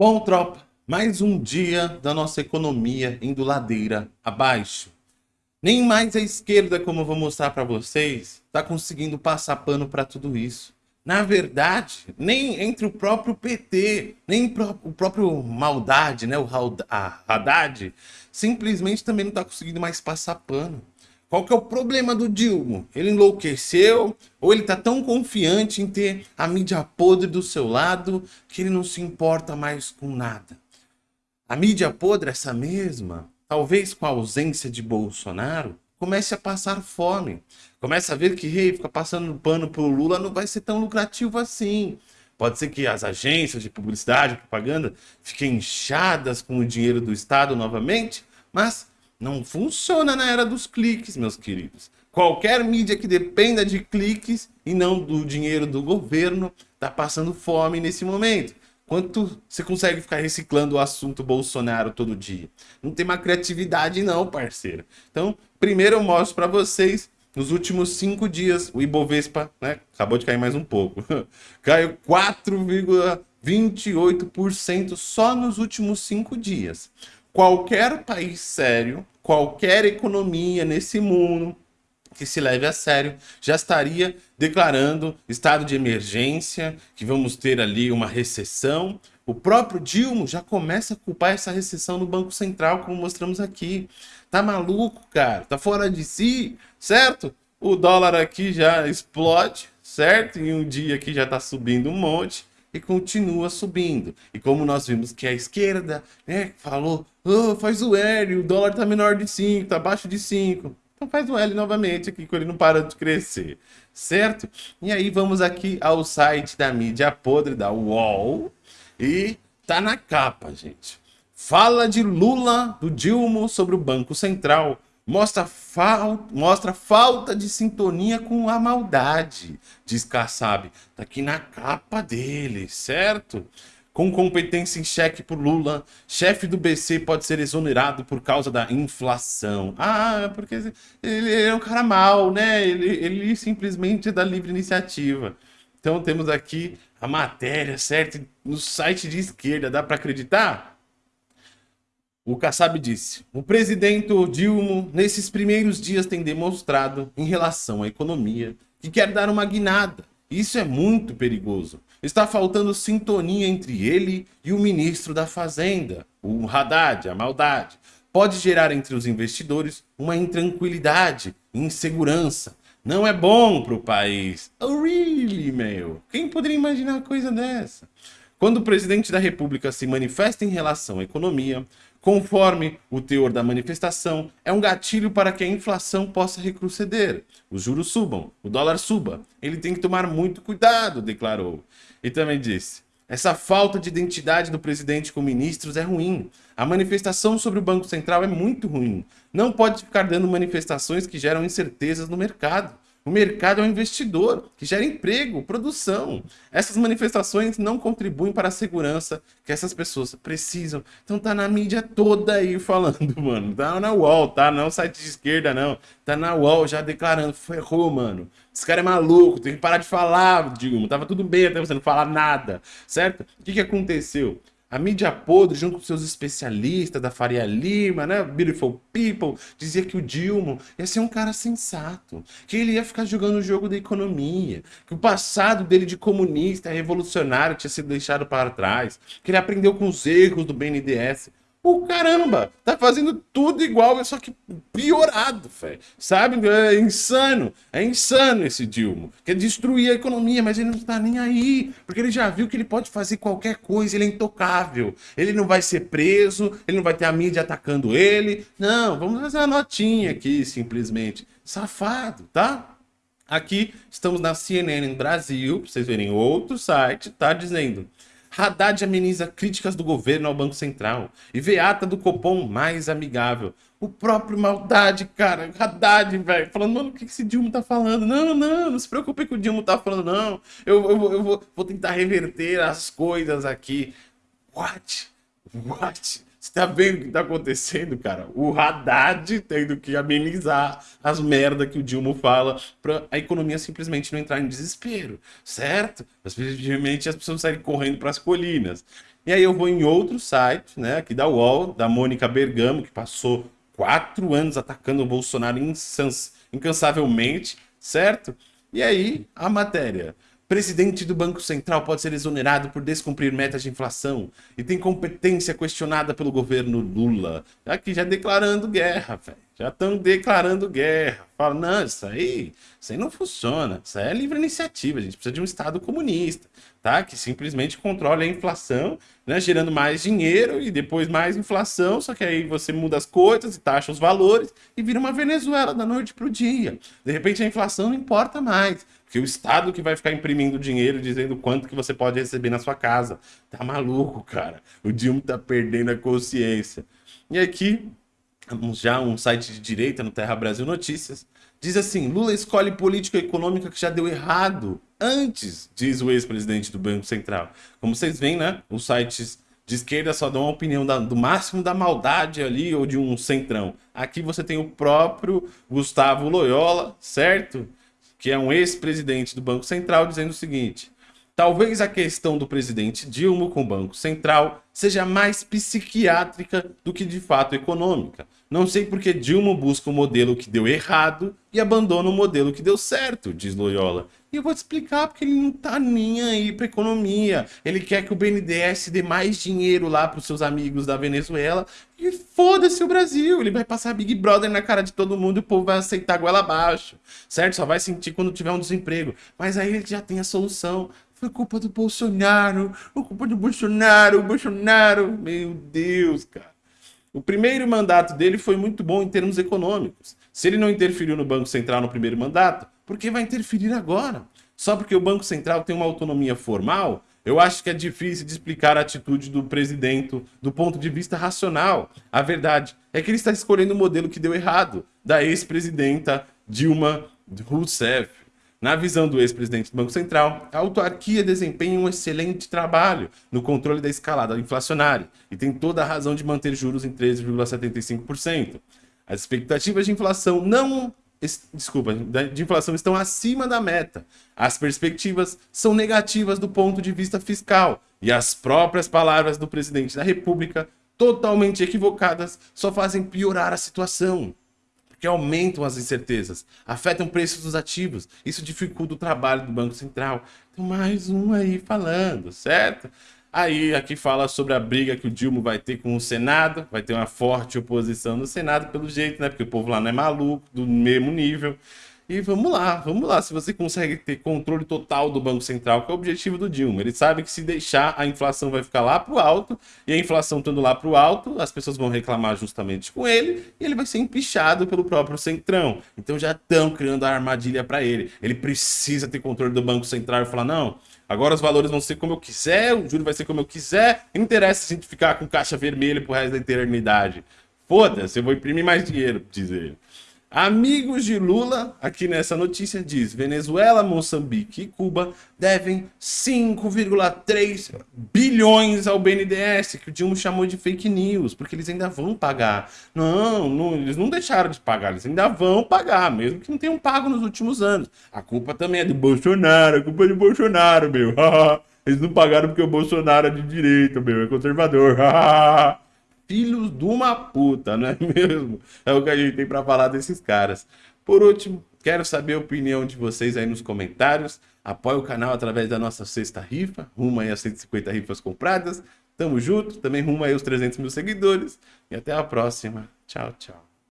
Bom, tropa, mais um dia da nossa economia indo ladeira abaixo. Nem mais a esquerda, como eu vou mostrar para vocês, está conseguindo passar pano para tudo isso. Na verdade, nem entre o próprio PT, nem o próprio Maldade, né, o Haddad, simplesmente também não está conseguindo mais passar pano. Qual que é o problema do Dilma? Ele enlouqueceu ou ele está tão confiante em ter a mídia podre do seu lado que ele não se importa mais com nada? A mídia podre, essa mesma, talvez com a ausência de Bolsonaro, comece a passar fome. Comece a ver que hey, ficar passando pano pro Lula não vai ser tão lucrativo assim. Pode ser que as agências de publicidade, propaganda, fiquem inchadas com o dinheiro do Estado novamente, mas não funciona na era dos cliques, meus queridos. Qualquer mídia que dependa de cliques e não do dinheiro do governo está passando fome nesse momento. Quanto você consegue ficar reciclando o assunto Bolsonaro todo dia? Não tem uma criatividade não, parceiro. Então, primeiro eu mostro para vocês, nos últimos cinco dias, o Ibovespa, né, acabou de cair mais um pouco, caiu 4,28% só nos últimos cinco dias qualquer país sério, qualquer economia nesse mundo que se leve a sério, já estaria declarando estado de emergência, que vamos ter ali uma recessão. O próprio Dilma já começa a culpar essa recessão no Banco Central, como mostramos aqui. Tá maluco, cara? Tá fora de si, certo? O dólar aqui já explode, certo? Em um dia aqui já tá subindo um monte e continua subindo. E como nós vimos que a esquerda né, falou, oh, faz o L, o dólar está menor de 5, está abaixo de 5. Então faz o L novamente aqui, com ele não para de crescer, certo? E aí vamos aqui ao site da mídia podre, da UOL, e tá na capa, gente. Fala de Lula, do Dilma, sobre o Banco Central mostra, fal mostra falta de sintonia com a maldade, diz Kassab. Tá aqui na capa dele, certo? Com competência em cheque por Lula, chefe do BC pode ser exonerado por causa da inflação. Ah, porque ele é um cara mau, né? Ele, ele simplesmente é da livre iniciativa. Então temos aqui a matéria, certo? No site de esquerda, dá para acreditar? O Kassab disse, o presidente Dilma, nesses primeiros dias, tem demonstrado, em relação à economia, que quer dar uma guinada. Isso é muito perigoso. Está faltando sintonia entre ele e o ministro da Fazenda, o Haddad, a maldade. Pode gerar entre os investidores uma intranquilidade, insegurança. Não é bom para o país. Oh, really, meu? Quem poderia imaginar coisa dessa? Quando o presidente da república se manifesta em relação à economia, Conforme o teor da manifestação, é um gatilho para que a inflação possa retroceder, os juros subam, o dólar suba. Ele tem que tomar muito cuidado, declarou. E também disse, essa falta de identidade do presidente com ministros é ruim. A manifestação sobre o Banco Central é muito ruim. Não pode ficar dando manifestações que geram incertezas no mercado. O mercado é um investidor que gera emprego, produção. Essas manifestações não contribuem para a segurança que essas pessoas precisam. Então tá na mídia toda aí falando, mano. Tá na UOL, tá? Não é site de esquerda, não. Tá na UOL já declarando. Ferrou, mano. Esse cara é maluco, tem que parar de falar, Dilma. Tava tudo bem até você não falar nada, certo? O que que aconteceu? A mídia podre, junto com seus especialistas da Faria Lima, né? Beautiful People, dizia que o Dilma ia ser um cara sensato, que ele ia ficar jogando o jogo da economia, que o passado dele de comunista, revolucionário, tinha sido deixado para trás, que ele aprendeu com os erros do BNDES. O caramba, tá fazendo tudo igual, só que piorado, fé. Sabe? É insano. É insano esse Dilma. Quer destruir a economia, mas ele não tá nem aí. Porque ele já viu que ele pode fazer qualquer coisa, ele é intocável. Ele não vai ser preso, ele não vai ter a mídia atacando ele. Não, vamos fazer uma notinha aqui, simplesmente. Safado, tá? Aqui estamos na CNN Brasil, pra vocês verem outro site, tá dizendo Haddad ameniza críticas do governo ao Banco Central e vê ata do Copom mais amigável. O próprio Maldade, cara, Haddad, velho, falando, mano, o que esse Dilma tá falando? Não, não, não se preocupe com o Dilma tá falando, não. Eu, eu, eu vou, vou tentar reverter as coisas aqui. What? What? Você tá vendo o que tá acontecendo, cara? O Haddad tendo que amenizar as merdas que o Dilma fala pra a economia simplesmente não entrar em desespero, certo? Simplesmente as pessoas saírem correndo para as colinas. E aí eu vou em outro site, né, aqui da UOL, da Mônica Bergamo, que passou quatro anos atacando o Bolsonaro incansavelmente, certo? E aí, a matéria. Presidente do Banco Central pode ser exonerado por descumprir metas de inflação e tem competência questionada pelo governo Lula. Aqui já declarando guerra, velho. Já estão declarando guerra. Fala, não, isso aí, isso aí não funciona. Isso aí é livre iniciativa. A gente precisa de um Estado comunista, tá? Que simplesmente controle a inflação, né? Gerando mais dinheiro e depois mais inflação. Só que aí você muda as coisas e taxa os valores e vira uma Venezuela da noite pro dia. De repente a inflação não importa mais. Porque o Estado que vai ficar imprimindo dinheiro dizendo quanto que você pode receber na sua casa. Tá maluco, cara. O Dilma tá perdendo a consciência. E aqui, já um site de direita no Terra Brasil Notícias, diz assim, Lula escolhe política econômica que já deu errado antes, diz o ex-presidente do Banco Central. Como vocês veem, né, os sites de esquerda só dão uma opinião da, do máximo da maldade ali ou de um centrão. Aqui você tem o próprio Gustavo Loyola, certo? Que é um ex-presidente do Banco Central, dizendo o seguinte: talvez a questão do presidente Dilma com o Banco Central seja mais psiquiátrica do que de fato econômica. Não sei porque Dilma busca o um modelo que deu errado e abandona o modelo que deu certo, diz Loyola. E eu vou te explicar porque ele não tá nem aí para economia. Ele quer que o BNDES dê mais dinheiro lá para os seus amigos da Venezuela e foda-se o Brasil. Ele vai passar Big Brother na cara de todo mundo e o povo vai aceitar a goela abaixo, certo? Só vai sentir quando tiver um desemprego. Mas aí ele já tem a solução. Foi culpa do Bolsonaro, foi culpa do Bolsonaro, Bolsonaro. Meu Deus, cara. O primeiro mandato dele foi muito bom em termos econômicos. Se ele não interferiu no Banco Central no primeiro mandato, por que vai interferir agora? Só porque o Banco Central tem uma autonomia formal, eu acho que é difícil de explicar a atitude do presidente do ponto de vista racional. A verdade é que ele está escolhendo o modelo que deu errado, da ex-presidenta Dilma Rousseff. Na visão do ex-presidente do Banco Central, a autarquia desempenha um excelente trabalho no controle da escalada inflacionária e tem toda a razão de manter juros em 13,75%. As expectativas de inflação não desculpa, de inflação estão acima da meta. As perspectivas são negativas do ponto de vista fiscal. E as próprias palavras do presidente da República, totalmente equivocadas, só fazem piorar a situação. Porque aumentam as incertezas, afetam o preço dos ativos. Isso dificulta o trabalho do Banco Central. Então, mais um aí falando, certo? Aí aqui fala sobre a briga que o Dilma vai ter com o Senado, vai ter uma forte oposição no Senado pelo jeito, né? Porque o povo lá não é maluco, do mesmo nível. E vamos lá, vamos lá, se você consegue ter controle total do Banco Central, que é o objetivo do Dilma. Ele sabe que se deixar, a inflação vai ficar lá para o alto, e a inflação estando lá para o alto, as pessoas vão reclamar justamente com ele, e ele vai ser empichado pelo próprio Centrão. Então já estão criando a armadilha para ele. Ele precisa ter controle do Banco Central e falar, não, Agora os valores vão ser como eu quiser, o juro vai ser como eu quiser. Não interessa se a gente ficar com caixa vermelha pro resto da eternidade. Foda-se, eu vou imprimir mais dinheiro, diz ele. Amigos de Lula, aqui nessa notícia diz: Venezuela, Moçambique e Cuba devem 5,3 bilhões ao BNDES, que o Dilma chamou de fake news, porque eles ainda vão pagar. Não, não, eles não deixaram de pagar, eles ainda vão pagar, mesmo que não tenham pago nos últimos anos. A culpa também é do Bolsonaro, a culpa é do Bolsonaro, meu. eles não pagaram porque o Bolsonaro é de direita, meu, é conservador. filhos de uma puta, não é mesmo? É o que a gente tem para falar desses caras. Por último, quero saber a opinião de vocês aí nos comentários. Apoie o canal através da nossa sexta rifa, rumo aí a 150 rifas compradas. Tamo junto, também rumo aí os 300 mil seguidores. E até a próxima. Tchau, tchau.